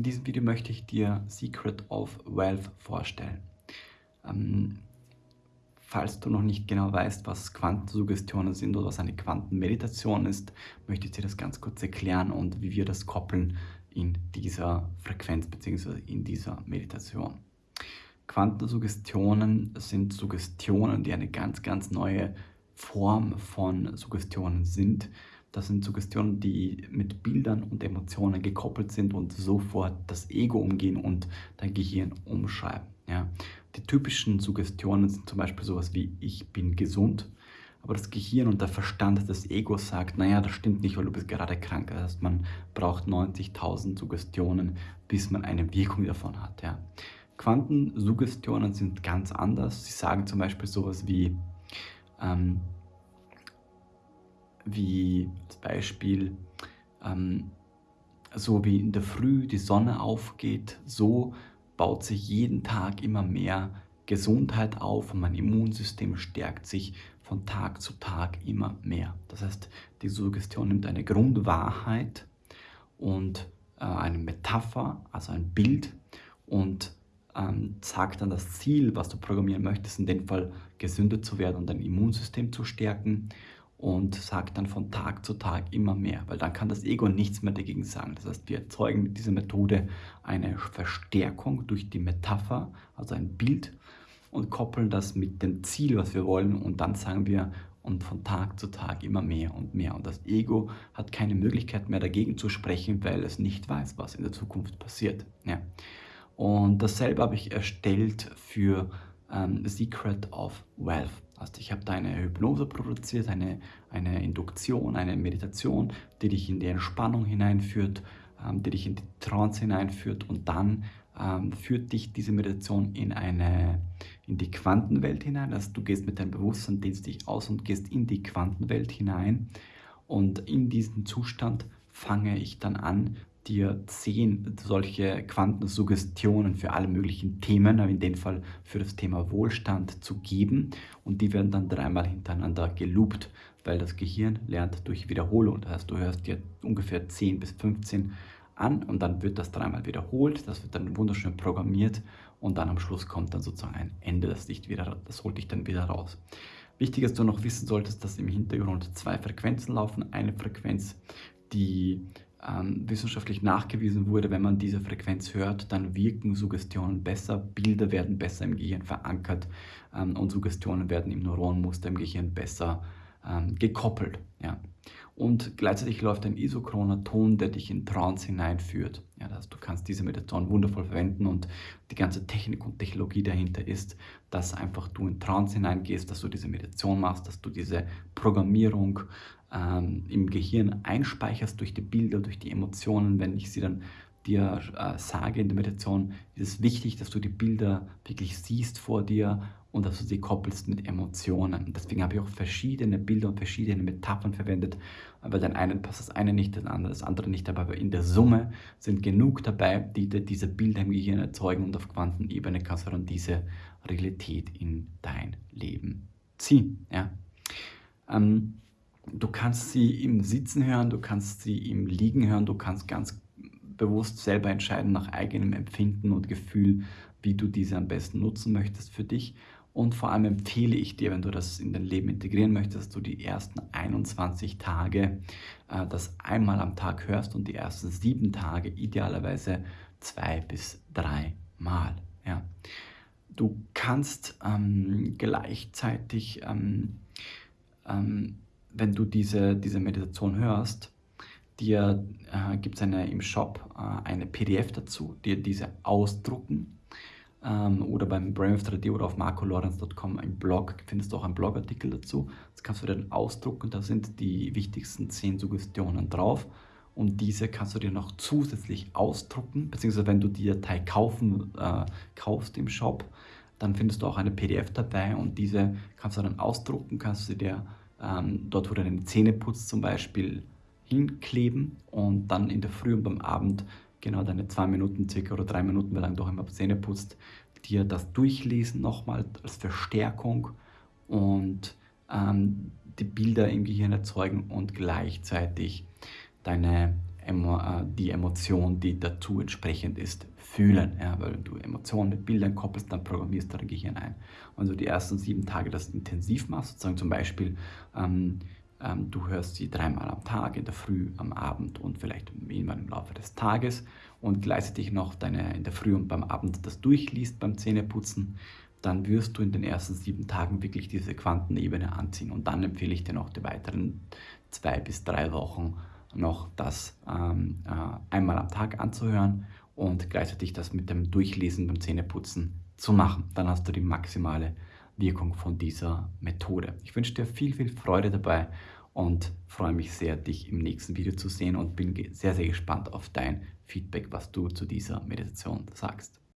In diesem Video möchte ich dir Secret of Wealth vorstellen. Ähm, falls du noch nicht genau weißt, was Quantensuggestionen sind oder was eine Quantenmeditation ist, möchte ich dir das ganz kurz erklären und wie wir das koppeln in dieser Frequenz bzw. in dieser Meditation. Quantensuggestionen sind Suggestionen, die eine ganz, ganz neue Form von Suggestionen sind, das sind Suggestionen, die mit Bildern und Emotionen gekoppelt sind und sofort das Ego umgehen und dein Gehirn umschreiben. Ja. Die typischen Suggestionen sind zum Beispiel sowas wie ich bin gesund, aber das Gehirn und der Verstand des Egos sagt, naja, das stimmt nicht, weil du bist gerade krank. Das heißt, man braucht 90.000 Suggestionen, bis man eine Wirkung davon hat. Ja. Quantensuggestionen sind ganz anders. Sie sagen zum Beispiel sowas wie, ähm, wie als Beispiel, ähm, so wie in der Früh die Sonne aufgeht, so baut sich jeden Tag immer mehr Gesundheit auf und mein Immunsystem stärkt sich von Tag zu Tag immer mehr. Das heißt, die Suggestion nimmt eine Grundwahrheit und äh, eine Metapher, also ein Bild und ähm, sagt dann das Ziel, was du programmieren möchtest, in dem Fall gesünder zu werden und dein Immunsystem zu stärken und sagt dann von Tag zu Tag immer mehr, weil dann kann das Ego nichts mehr dagegen sagen. Das heißt, wir erzeugen mit dieser Methode eine Verstärkung durch die Metapher, also ein Bild und koppeln das mit dem Ziel, was wir wollen und dann sagen wir und von Tag zu Tag immer mehr und mehr. Und das Ego hat keine Möglichkeit mehr dagegen zu sprechen, weil es nicht weiß, was in der Zukunft passiert. Ja. Und dasselbe habe ich erstellt für ähm, Secret of Wealth. Also ich habe da eine Hypnose produziert, eine, eine Induktion, eine Meditation, die dich in die Entspannung hineinführt, ähm, die dich in die Trance hineinführt und dann ähm, führt dich diese Meditation in, eine, in die Quantenwelt hinein. Also du gehst mit deinem Bewusstsein, dehnst dich aus und gehst in die Quantenwelt hinein und in diesem Zustand fange ich dann an, dir zehn solche Quantensuggestionen für alle möglichen Themen, in dem Fall für das Thema Wohlstand zu geben und die werden dann dreimal hintereinander geloopt, weil das Gehirn lernt durch Wiederholung. Das heißt, du hörst dir ungefähr 10 bis 15 an und dann wird das dreimal wiederholt, das wird dann wunderschön programmiert und dann am Schluss kommt dann sozusagen ein Ende, das, dich wieder, das holt dich dann wieder raus. Wichtig dass du noch wissen solltest, dass im Hintergrund zwei Frequenzen laufen. Eine Frequenz, die ähm, wissenschaftlich nachgewiesen wurde, wenn man diese Frequenz hört, dann wirken Suggestionen besser, Bilder werden besser im Gehirn verankert ähm, und Suggestionen werden im Neuronmuster im Gehirn besser ähm, gekoppelt. Ja. Und gleichzeitig läuft ein isochroner Ton, der dich in Trance hineinführt. Ja, das du kannst diese Meditation wundervoll verwenden und die ganze Technik und Technologie dahinter ist, dass einfach du in Trance hineingehst, dass du diese Meditation machst, dass du diese Programmierung ähm, im Gehirn einspeicherst durch die Bilder, durch die Emotionen. Wenn ich sie dann dir äh, sage in der Meditation, ist es wichtig, dass du die Bilder wirklich siehst vor dir und dass du sie koppelst mit Emotionen. Deswegen habe ich auch verschiedene Bilder und verschiedene Metaphern verwendet. Aber den einen passt das eine nicht, das andere nicht. Aber in der Summe sind genug dabei, die diese Bilder im Gehirn erzeugen und auf Quantenebene kannst du dann diese Realität in dein Leben ziehen. Ja? Ähm, Du kannst sie im Sitzen hören, du kannst sie im Liegen hören, du kannst ganz bewusst selber entscheiden nach eigenem Empfinden und Gefühl, wie du diese am besten nutzen möchtest für dich. Und vor allem empfehle ich dir, wenn du das in dein Leben integrieren möchtest, dass du die ersten 21 Tage äh, das einmal am Tag hörst und die ersten sieben Tage idealerweise zwei bis drei Mal. Ja. Du kannst ähm, gleichzeitig ähm, ähm, wenn du diese, diese Meditation hörst, dir äh, gibt es im Shop äh, eine PDF dazu, dir diese ausdrucken ähm, oder beim Brainwave 3D oder auf marcolawrence.com im Blog. Findest du auch einen Blogartikel dazu. Das kannst du dir dann ausdrucken, da sind die wichtigsten 10 Suggestionen drauf. Und diese kannst du dir noch zusätzlich ausdrucken, beziehungsweise wenn du die Datei kaufen, äh, kaufst im Shop, dann findest du auch eine PDF dabei. Und diese kannst du dann ausdrucken, kannst du dir ähm, dort, wo du deine Zähne putzt zum Beispiel, hinkleben und dann in der Früh und beim Abend genau deine zwei Minuten circa oder drei Minuten, wie lange du auch immer Zähne putzt, dir das durchlesen nochmal als Verstärkung und ähm, die Bilder im Gehirn erzeugen und gleichzeitig deine äh, die Emotion, die dazu entsprechend ist, fühlen. Ja, weil du Emotionen mit Bildern koppelst, dann programmierst du dein Gehirn ein. Und so die ersten sieben Tage das intensiv machst, sozusagen zum Beispiel, ähm, du hörst sie dreimal am Tag, in der Früh, am Abend und vielleicht irgendwann im Laufe des Tages und gleichzeitig noch deine in der Früh und beim Abend das durchliest beim Zähneputzen, dann wirst du in den ersten sieben Tagen wirklich diese Quantenebene anziehen. Und dann empfehle ich dir noch die weiteren zwei bis drei Wochen noch das ähm, äh, einmal am Tag anzuhören und gleichzeitig das mit dem Durchlesen beim Zähneputzen zu machen. Dann hast du die maximale Wirkung von dieser Methode. Ich wünsche dir viel, viel Freude dabei und freue mich sehr, dich im nächsten Video zu sehen und bin sehr, sehr gespannt auf dein Feedback, was du zu dieser Meditation sagst.